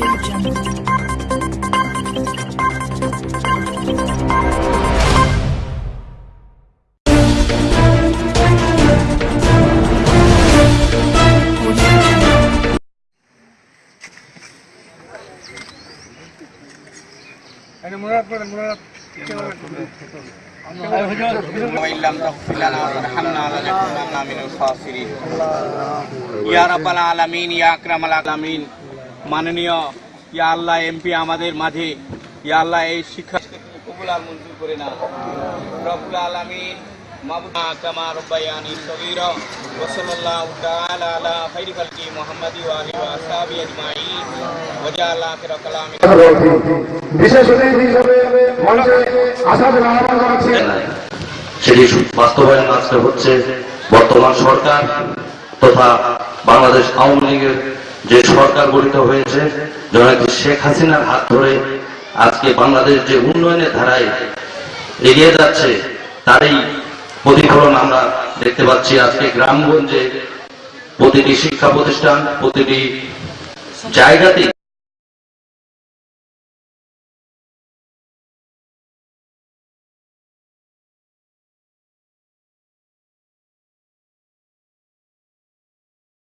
أنا مراد بن مراد. وإن لم تغفر لنا من الخاسرين يا رب العالمين. يا أكرم العالمين. মাননীয় ইয়া আল্লাহ এমপি আমাদের মাঝে। ইয়া আল্লাহ এই শিক্ষা কবুল আর মঞ্জুর করে না রব্বুল আলামিন মাবুনা কামা রব্বায়ানি সগীরা ওয়া সাল্লাল্লাহু তাআলা আলা খাইরি খালকি মুহাম্মাদি ওয়া আলিহি ওয়া আসহাবি আজমাইন। ওয়া জাআলা আখিরা কালামি। বিশেষ অতিথি হিসেবে মঞ্চে আসাদ সেটি বাস্তবায়ন আজকে হচ্ছে বর্তমান সরকার তথা বাংলাদেশ আওয়ামী লীগের যে সরকার গঠিত হয়েছে শেখ হাসিনার হাত ধরে আজকে বাংলাদেশ যে উন্নয়নের ধারায় এগিয়ে যাচ্ছে, তারই প্রতিফলন আমরা দেখতে পাচ্ছি আজকে গ্রামগঞ্জে প্রতিটি শিক্ষা প্রতিষ্ঠান, প্রতিটি জায়গাতেই।